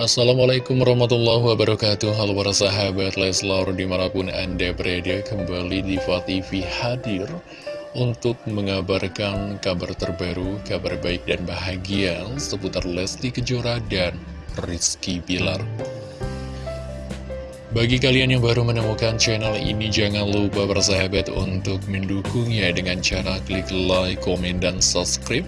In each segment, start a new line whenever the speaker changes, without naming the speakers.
Assalamualaikum warahmatullahi wabarakatuh. Halo para sahabat Leslar di mana pun anda berada kembali di TV hadir Untuk mengabarkan kabar terbaru, kabar baik dan bahagia Seputar Lesti Kejora dan Rizky Bilar. Bagi kalian yang baru menemukan channel ini, jangan lupa bersahabat untuk mendukungnya dengan cara klik like, komen, dan subscribe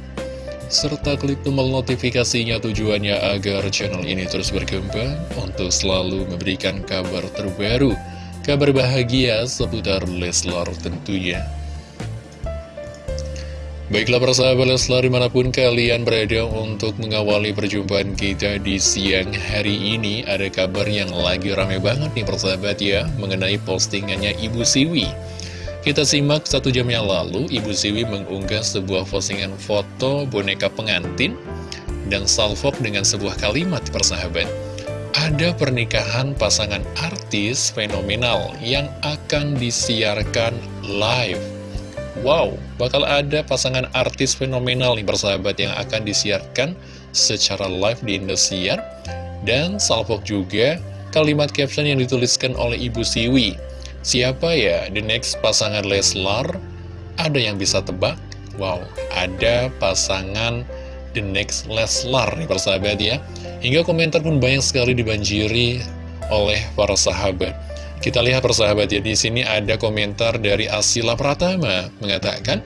serta klik tombol notifikasinya tujuannya agar channel ini terus berkembang untuk selalu memberikan kabar terbaru, kabar bahagia seputar Leslar tentunya. Baiklah persahabat Leslar di mana pun kalian berada untuk mengawali perjumpaan kita di siang hari ini Ada kabar yang lagi rame banget nih persahabat ya mengenai postingannya Ibu Siwi kita simak satu jam yang lalu, Ibu Siwi mengunggah sebuah postingan foto boneka pengantin dan salvok dengan sebuah kalimat persahabat. Ada pernikahan pasangan artis fenomenal yang akan disiarkan live. Wow, bakal ada pasangan artis fenomenal nih persahabat yang akan disiarkan secara live di Indosiar. Dan salvok juga kalimat caption yang dituliskan oleh Ibu Siwi. Siapa ya the next pasangan Leslar? Ada yang bisa tebak? Wow, ada pasangan the next Leslar nih persahabat ya. Hingga komentar pun banyak sekali dibanjiri oleh para sahabat. Kita lihat persahabat ya, di sini ada komentar dari Asila Pratama mengatakan,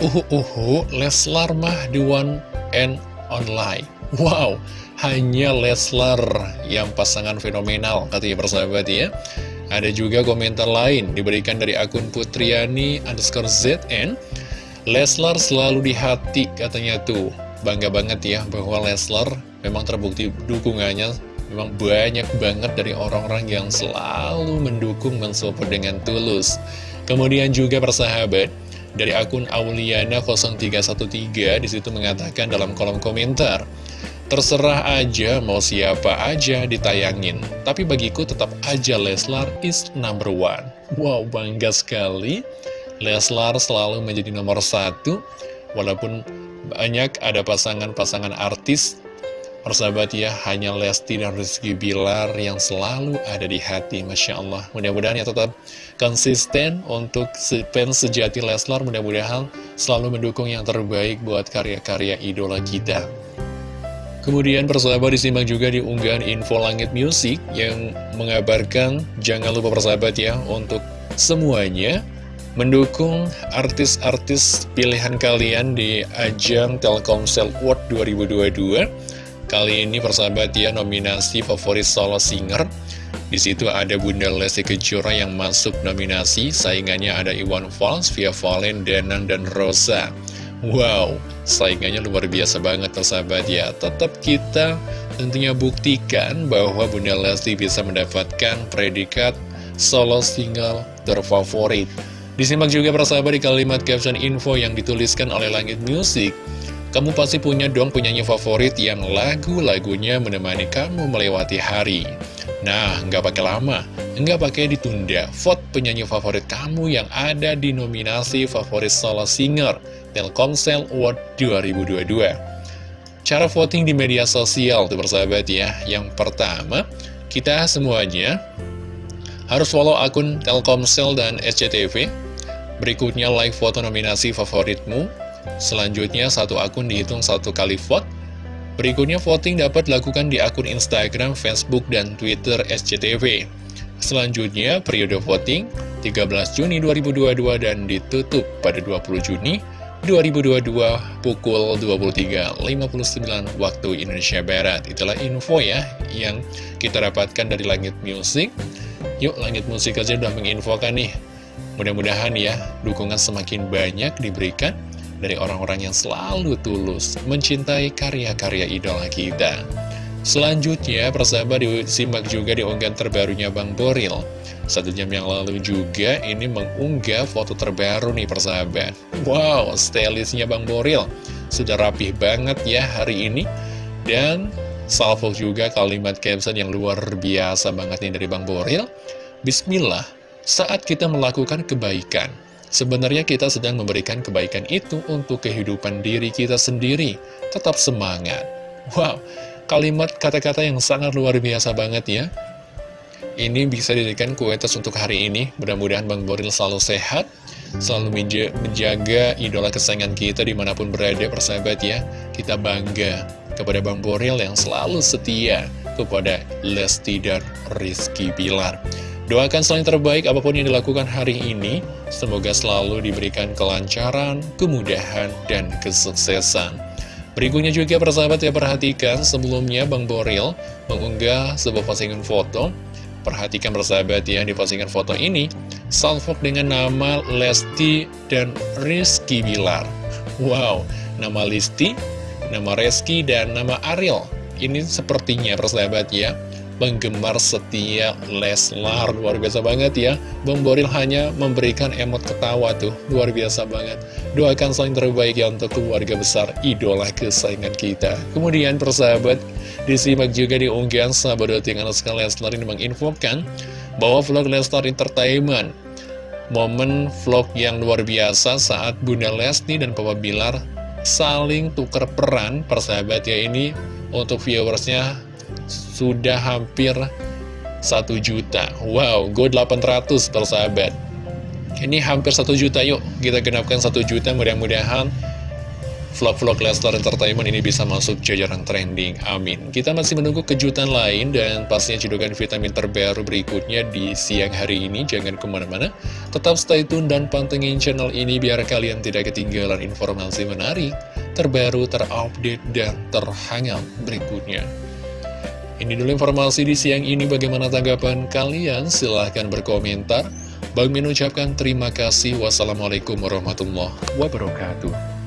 Uhu uhu, Leslar mah the one and online. Wow, hanya Leslar yang pasangan fenomenal, katanya persahabat ya. Ada juga komentar lain diberikan dari akun Putriani underscore ZN Leslar selalu di hati katanya tuh. Bangga banget ya bahwa Leslar memang terbukti dukungannya Memang banyak banget dari orang-orang yang selalu mendukung mensupport dengan tulus. Kemudian juga persahabat dari akun Auliana 0313 di situ mengatakan dalam kolom komentar Terserah aja mau siapa aja ditayangin Tapi bagiku tetap aja Leslar is number one Wow bangga sekali Leslar selalu menjadi nomor satu Walaupun banyak ada pasangan-pasangan artis Persahabat ya, hanya Lesti dan Rizky Bilar yang selalu ada di hati, Masya Allah. Mudah-mudahan ya tetap konsisten untuk fans sejati Leslar, mudah-mudahan selalu mendukung yang terbaik buat karya-karya idola kita. Kemudian persahabat disimak juga di unggahan info langit musik yang mengabarkan jangan lupa persahabat ya untuk semuanya mendukung artis-artis pilihan kalian di ajang Telkomsel World 2022. Kali ini persahabat ya nominasi favorit solo singer. Di situ ada Bunda Lesti Kejora yang masuk nominasi, saingannya ada Iwan Fals, Via Valen, Danang, dan Rosa. Wow, saingannya luar biasa banget sahabat ya. Tetap kita tentunya buktikan bahwa Bunda Lesti bisa mendapatkan predikat solo single terfavorit. Disimak juga persahabat di kalimat caption info yang dituliskan oleh Langit Music. Kamu pasti punya dong penyanyi favorit yang lagu-lagunya menemani kamu melewati hari. Nah, nggak pakai lama, nggak pakai ditunda. Vote penyanyi favorit kamu yang ada di nominasi favorit solo singer Telkomsel Award 2022. Cara voting di media sosial tuh persahabat ya. Yang pertama, kita semuanya harus follow akun Telkomsel dan SCTV. Berikutnya like foto nominasi favoritmu. Selanjutnya satu akun dihitung satu kali vote Berikutnya voting dapat dilakukan di akun Instagram, Facebook, dan Twitter SCTV. Selanjutnya, periode voting 13 Juni 2022 dan ditutup pada 20 Juni 2022 pukul 23.59 waktu Indonesia Barat. Itulah info ya yang kita dapatkan dari Langit Music. Yuk, Langit Musik aja udah menginfokan nih. Mudah-mudahan ya, dukungan semakin banyak diberikan dari orang-orang yang selalu tulus mencintai karya-karya idola kita. Selanjutnya, persahabat disimak juga di unggahan terbarunya Bang Boril. Satu jam yang lalu juga ini mengunggah foto terbaru nih persahabat. Wow, stylistnya Bang Boril. Sudah rapih banget ya hari ini. Dan salvo juga kalimat caption yang luar biasa banget nih dari Bang Boril. Bismillah, saat kita melakukan kebaikan, Sebenarnya kita sedang memberikan kebaikan itu untuk kehidupan diri kita sendiri. Tetap semangat. Wow, kalimat kata-kata yang sangat luar biasa banget ya. Ini bisa dijadikan kuetas untuk hari ini. Mudah-mudahan Bang Boril selalu sehat, selalu menjaga idola kesayangan kita di mana pun berada, persahabat ya. Kita bangga kepada Bang Boril yang selalu setia kepada Lesti dan Rizky Bilar. Doakan selain terbaik apa pun yang dilakukan hari ini, semoga selalu diberikan kelancaran, kemudahan, dan kesuksesan. Berikutnya juga persahabat ya perhatikan sebelumnya Bang Boril mengunggah sebuah postingan foto. Perhatikan bersahabat ya di postingan foto ini Salfok dengan nama Lesti dan Rizky Bilar. Wow, nama Lesti, nama Rizky, dan nama Ariel. Ini sepertinya persahabat ya penggemar setia Leslar. Luar biasa banget ya. Bang Boril hanya memberikan emot ketawa tuh. Luar biasa banget. Doakan selain terbaik ya untuk keluarga besar Idola kesayangan kita. Kemudian persahabat Disimak juga di unggahan sahabat tinggal sekali Leslar ini menginfokan Bahwa vlog Leslar Entertainment Momen vlog yang luar biasa saat Bunda Lesti dan Papa Bilar saling tukar peran persahabat ya ini untuk viewersnya sudah hampir 1 juta. Wow, go 800 persahabat. Ini hampir 1 juta yuk. Kita genapkan 1 juta mudah-mudahan Vlog-vlog Lestar Entertainment ini bisa masuk jajaran trending, amin. Kita masih menunggu kejutan lain dan pastinya cedokan vitamin terbaru berikutnya di siang hari ini. Jangan ke mana-mana, tetap stay tune dan pantengin channel ini biar kalian tidak ketinggalan informasi menarik Terbaru, terupdate, dan terhangat berikutnya ini dulu informasi di siang ini bagaimana tanggapan kalian? Silahkan berkomentar. Bang Min ucapkan terima kasih. Wassalamualaikum warahmatullahi wabarakatuh.